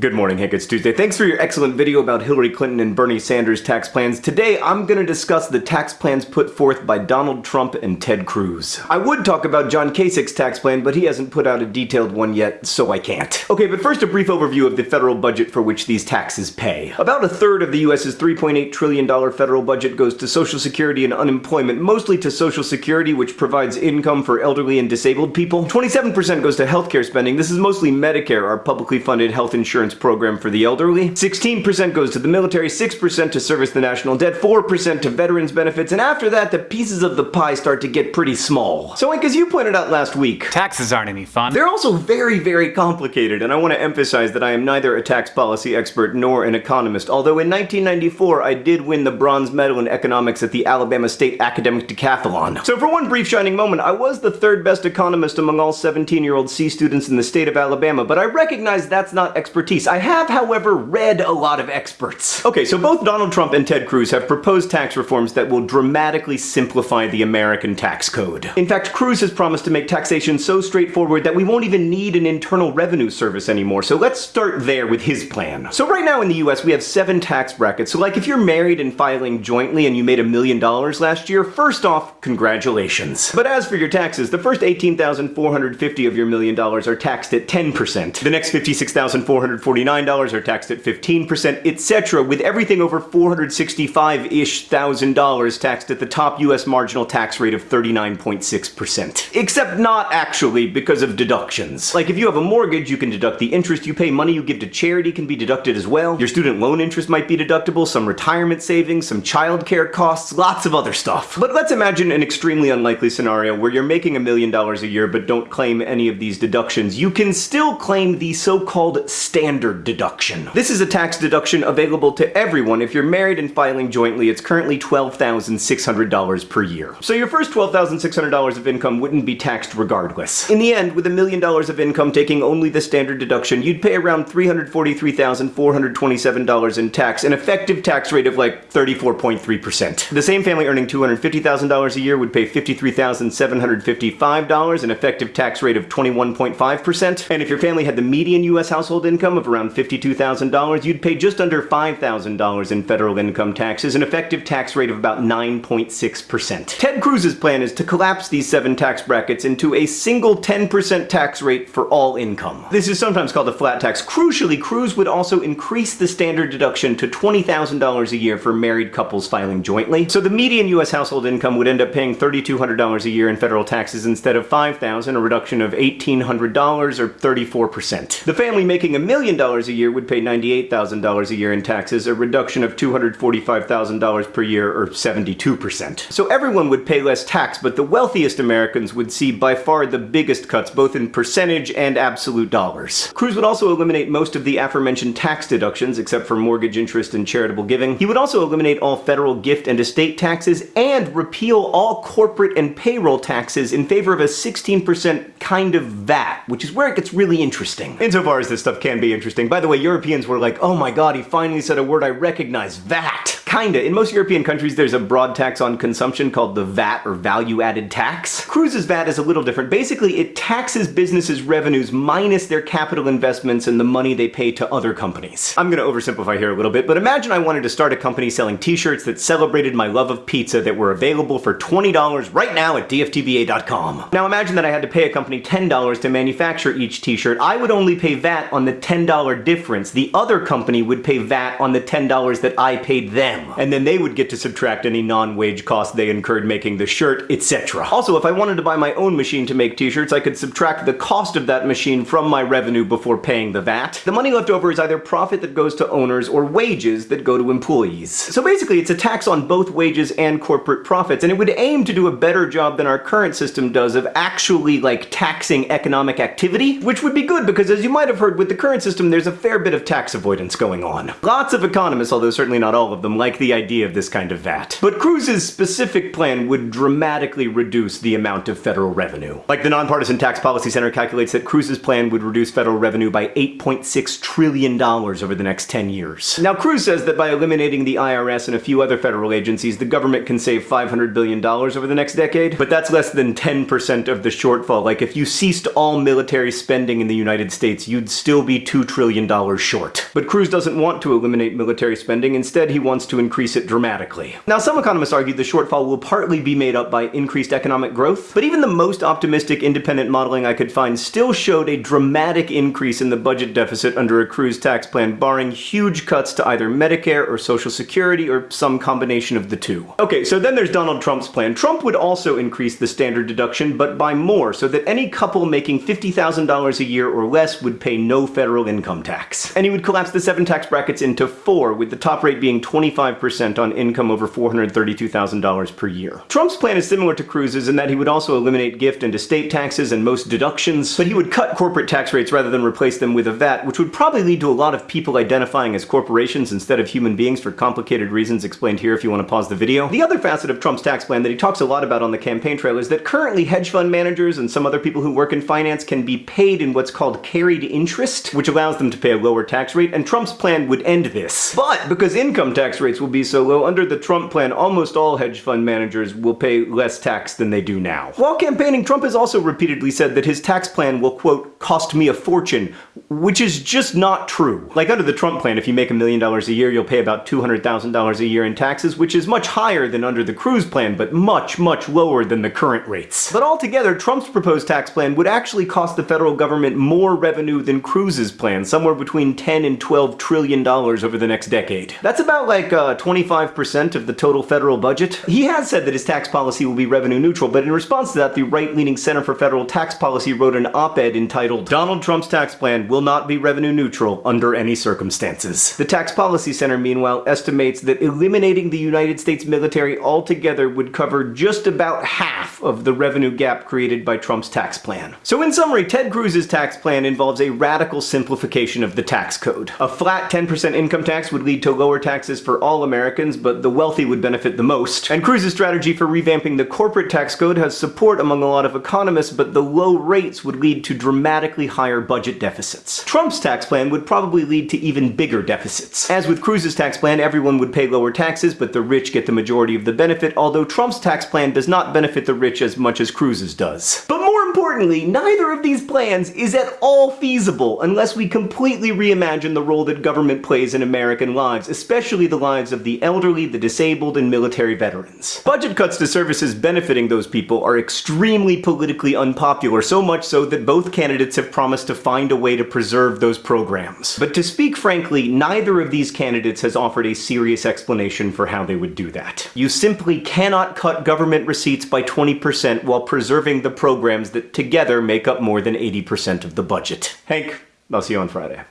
Good morning, Hank. It's Tuesday. Thanks for your excellent video about Hillary Clinton and Bernie Sanders' tax plans. Today, I'm going to discuss the tax plans put forth by Donald Trump and Ted Cruz. I would talk about John Kasich's tax plan, but he hasn't put out a detailed one yet, so I can't. Okay, but first a brief overview of the federal budget for which these taxes pay. About a third of the US's $3.8 trillion federal budget goes to Social Security and unemployment, mostly to Social Security, which provides income for elderly and disabled people. 27% goes to healthcare spending. This is mostly Medicare, our publicly funded health insurance insurance program for the elderly. 16% goes to the military, 6% to service the national debt, 4% to veterans benefits, and after that, the pieces of the pie start to get pretty small. So, Hank, as you pointed out last week, taxes aren't any fun. They're also very, very complicated, and I want to emphasize that I am neither a tax policy expert nor an economist, although in 1994 I did win the bronze medal in economics at the Alabama State Academic Decathlon. So for one brief shining moment, I was the third best economist among all 17-year-old C students in the state of Alabama, but I recognize that's not expertise expertise. I have, however, read a lot of experts. Okay, so both Donald Trump and Ted Cruz have proposed tax reforms that will dramatically simplify the American tax code. In fact, Cruz has promised to make taxation so straightforward that we won't even need an internal revenue service anymore, so let's start there with his plan. So right now in the US, we have seven tax brackets, so like if you're married and filing jointly and you made a million dollars last year, first off, congratulations. But as for your taxes, the first 18,450 of your million dollars are taxed at 10%. The next 56,400 $49 are taxed at 15%, etc., with everything over 465-ish thousand dollars taxed at the top US marginal tax rate of 39.6%. Except not actually, because of deductions. Like if you have a mortgage, you can deduct the interest you pay, money you give to charity can be deducted as well, your student loan interest might be deductible, some retirement savings, some childcare costs, lots of other stuff. But let's imagine an extremely unlikely scenario where you're making a million dollars a year but don't claim any of these deductions. You can still claim the so-called standard deduction. This is a tax deduction available to everyone if you're married and filing jointly. It's currently $12,600 per year. So your first $12,600 of income wouldn't be taxed regardless. In the end, with a million dollars of income taking only the standard deduction, you'd pay around $343,427 in tax, an effective tax rate of like 34.3%. The same family earning $250,000 a year would pay $53,755, an effective tax rate of 21.5%. And if your family had the median US household income of of around $52,000, you'd pay just under $5,000 in federal income taxes, an effective tax rate of about 9.6%. Ted Cruz's plan is to collapse these seven tax brackets into a single 10% tax rate for all income. This is sometimes called a flat tax. Crucially, Cruz would also increase the standard deduction to $20,000 a year for married couples filing jointly. So the median US household income would end up paying $3,200 a year in federal taxes instead of 5,000, a reduction of $1,800 or 34%. The family making a million million dollars a year would pay $98,000 a year in taxes, a reduction of $245,000 per year or 72%. So everyone would pay less tax, but the wealthiest Americans would see by far the biggest cuts both in percentage and absolute dollars. Cruz would also eliminate most of the aforementioned tax deductions except for mortgage interest and charitable giving. He would also eliminate all federal gift and estate taxes and repeal all corporate and payroll taxes in favor of a 16% kind of VAT, which is where it gets really interesting. Insofar as this stuff can be interesting. By the way, Europeans were like, oh my god, he finally said a word I recognize, VAT. Kinda. In most European countries, there's a broad tax on consumption called the VAT, or Value Added Tax. Cruz's VAT is a little different. Basically, it taxes businesses' revenues minus their capital investments and the money they pay to other companies. I'm gonna oversimplify here a little bit, but imagine I wanted to start a company selling t-shirts that celebrated my love of pizza that were available for $20 right now at dftba.com. Now imagine that I had to pay a company $10 to manufacture each t-shirt. I would only pay VAT on the $10 difference. The other company would pay VAT on the $10 that I paid them. And then they would get to subtract any non-wage costs they incurred making the shirt, etc. Also, if I wanted to buy my own machine to make t-shirts, I could subtract the cost of that machine from my revenue before paying the VAT. The money left over is either profit that goes to owners or wages that go to employees. So basically, it's a tax on both wages and corporate profits, and it would aim to do a better job than our current system does of actually, like, taxing economic activity, which would be good because as you might have heard, with the current system, there's a fair bit of tax avoidance going on. Lots of economists, although certainly not all of them, like like the idea of this kind of VAT. But Cruz's specific plan would dramatically reduce the amount of federal revenue. Like the Nonpartisan Tax Policy Center calculates that Cruz's plan would reduce federal revenue by $8.6 trillion over the next 10 years. Now Cruz says that by eliminating the IRS and a few other federal agencies, the government can save $500 billion over the next decade, but that's less than 10% of the shortfall. Like if you ceased all military spending in the United States, you'd still be $2 trillion short. But Cruz doesn't want to eliminate military spending, instead he wants to increase it dramatically. Now some economists argue the shortfall will partly be made up by increased economic growth, but even the most optimistic independent modeling I could find still showed a dramatic increase in the budget deficit under a Cruz tax plan, barring huge cuts to either Medicare or Social Security or some combination of the two. Okay, so then there's Donald Trump's plan. Trump would also increase the standard deduction, but by more, so that any couple making $50,000 a year or less would pay no federal income tax. And he would collapse the seven tax brackets into four, with the top rate being 25% on income over $432,000 per year. Trump's plan is similar to Cruz's in that he would also eliminate gift and estate taxes and most deductions, but he would cut corporate tax rates rather than replace them with a VAT, which would probably lead to a lot of people identifying as corporations instead of human beings for complicated reasons explained here if you want to pause the video. The other facet of Trump's tax plan that he talks a lot about on the campaign trail is that currently hedge fund managers and some other people who work in finance can be paid in what's called carried interest, which allows them to pay a lower tax rate, and Trump's plan would end this. But because income tax rates will be so low, under the Trump plan, almost all hedge fund managers will pay less tax than they do now. While campaigning, Trump has also repeatedly said that his tax plan will, quote, cost me a fortune, which is just not true. Like under the Trump plan, if you make a million dollars a year, you'll pay about $200,000 a year in taxes, which is much higher than under the Cruz plan, but much, much lower than the current rates. But altogether, Trump's proposed tax plan would actually cost the federal government more revenue than Cruz's plan, somewhere between 10 and 12 trillion dollars over the next decade. That's about like 25% uh, of the total federal budget. He has said that his tax policy will be revenue neutral, but in response to that, the right-leaning Center for Federal Tax Policy wrote an op-ed entitled, Donald Trump's tax plan will not be revenue neutral under any circumstances. The Tax Policy Center, meanwhile, estimates that eliminating the United States military altogether would cover just about half of the revenue gap created by Trump's tax plan. So in summary, Ted Cruz's tax plan involves a radical simplification of the tax code. A flat 10% income tax would lead to lower taxes for all Americans, but the wealthy would benefit the most. And Cruz's strategy for revamping the corporate tax code has support among a lot of economists, but the low rates would lead to dramatically higher budget deficits. Trump's tax plan would probably lead to even bigger deficits. As with Cruz's tax plan, everyone would pay lower taxes, but the rich get the majority of the benefit, although Trump's tax plan does not benefit the rich as much as Cruz's does. But more importantly, neither of these plans is at all feasible unless we completely reimagine the role that government plays in American lives, especially the lives of the elderly, the disabled, and military veterans. Budget cuts to services benefiting those people are extremely politically unpopular, so much so that both candidates have promised to find a way to preserve those programs. But to speak frankly, neither of these candidates has offered a serious explanation for how they would do that. You simply cannot cut government receipts by 20% while preserving the programs that together make up more than 80% of the budget. Hank, I'll see you on Friday.